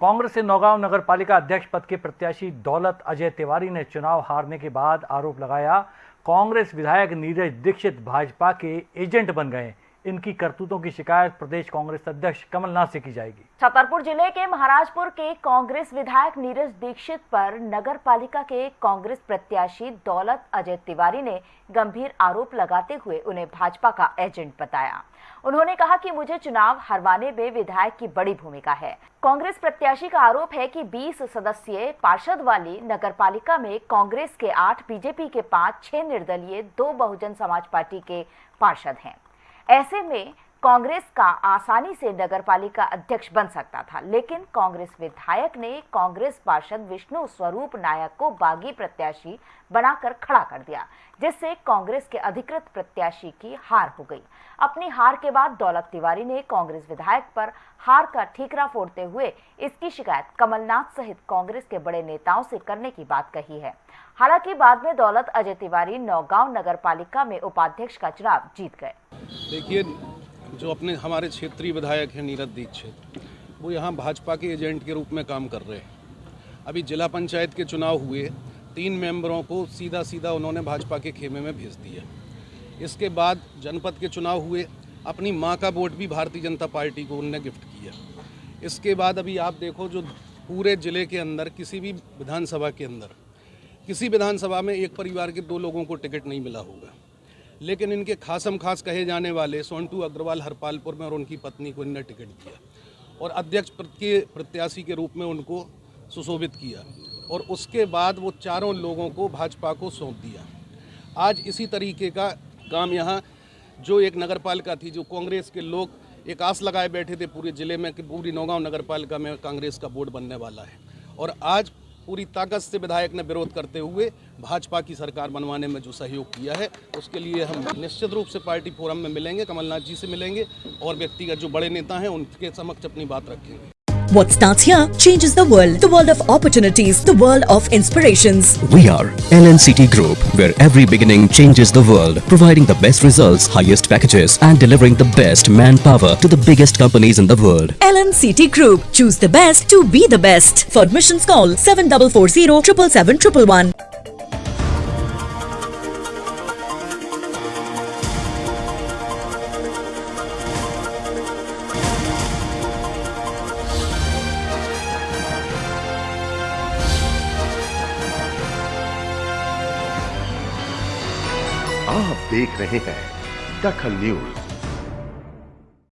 कांग्रेस से नौगांव नगर पालिका अध्यक्ष पद के प्रत्याशी दौलत अजय तिवारी ने चुनाव हारने के बाद आरोप लगाया, कांग्रेस विधायक नीरज दीक्षित भाजपा के एजेंट बन गए। इनकी करतूतों की शिकायत प्रदेश कांग्रेस अध्यक्ष कमलनाथ से की जाएगी। छतरपुर ज़िले के महाराजपुर के कांग्रेस विधायक नीरज दीक्षित पर नगर पालिका के कांग्रेस प्रत्याशी दौलत अजय तिवारी ने गंभीर आरोप लगाते हुए उन्हें भाजपा का एजेंट बताया। उन्होंने कहा कि मुझे चुनाव हरवाने में विधायक की बड़ी भूमिका है। कांग्रेस प्रत्याशी का आरोप है कि 20 सदस्यीय पार्षद वाली नगर पालिका में कांग्रेस के आठ, बीजेपी के पाँच, छह निर्दलीय, दो बहुजन समाज पार्टी के पार्षद हैं। ऐसे में कांग्रेस का आसानी से नगरपालिका अध्यक्ष बन सकता था, लेकिन कांग्रेस विधायक ने कांग्रेस पार्षद विष्णु स्वरूप नायक को बागी प्रत्याशी बनाकर खड़ा कर दिया, जिससे कांग्रेस के अधिकृत प्रत्याशी की हार हो गई। अपनी हार के बाद दौलत तिवारी ने कांग्रेस विधायक पर हार का ठीकरा फोड़ते हुए इसकी शिकायत कमलनाथ सहित कांग्रेस के बड़े नेताओं से करने की बात कही है। हालाँकि बाद में दौलत अजय तिवारी नौगांव नगर पालिका में उपाध्यक्ष का चुनाव जीत गए। देखिए, जो अपने हमारे क्षेत्रीय विधायक हैं नीरज दीक्षित, वो यहाँ भाजपा के एजेंट के रूप में काम कर रहे हैं। अभी जिला पंचायत के चुनाव हुए, तीन मेंबरों को सीधा सीधा उन्होंने भाजपा के खेमे में भेज दिया। इसके बाद जनपद के चुनाव हुए, अपनी माँ का वोट भी भारतीय जनता पार्टी को उनने गिफ्ट किया। इसके बाद अभी आप देखो, जो पूरे ज़िले के अंदर, किसी भी विधानसभा के अंदर, किसी विधानसभा में एक परिवार के दो लोगों को टिकट नहीं मिला होगा। लेकिन इनके खासम खास कहे जाने वाले सोनटू अग्रवाल हरपालपुर में और उनकी पत्नी को इनने टिकट दिया और अध्यक्ष के प्रत्याशी के रूप में उनको सुशोभित किया और उसके बाद वो चारों लोगों को भाजपा को सौंप दिया। आज इसी तरीके का काम यहाँ, जो एक नगर पालिका थी, जो कांग्रेस के लोग एक आस लगाए बैठे थे पूरे ज़िले में कि पूरी नौगांव नगर पालिका में कांग्रेस का बोर्ड बनने वाला है। और आज पूरी ताकत से विधायक ने विरोध करते हुए भाजपा की सरकार बनवाने में जो सहयोग किया है उसके लिए हम निश्चित रूप से पार्टी फोरम में मिलेंगे कमलनाथ जी से मिलेंगे और व्यक्तिगत जो बड़े नेता हैं उनके समक्ष अपनी बात रखेंगे What starts here changes the world. The world of opportunities. The world of inspirations. We are LNCT Group, where every beginning changes the world, providing the best results, highest packages, and delivering the best manpower to the biggest companies in the world. LNCT Group. Choose the best to be the best. For admissions, call 7440 777 आप देख रहे हैं दखल news.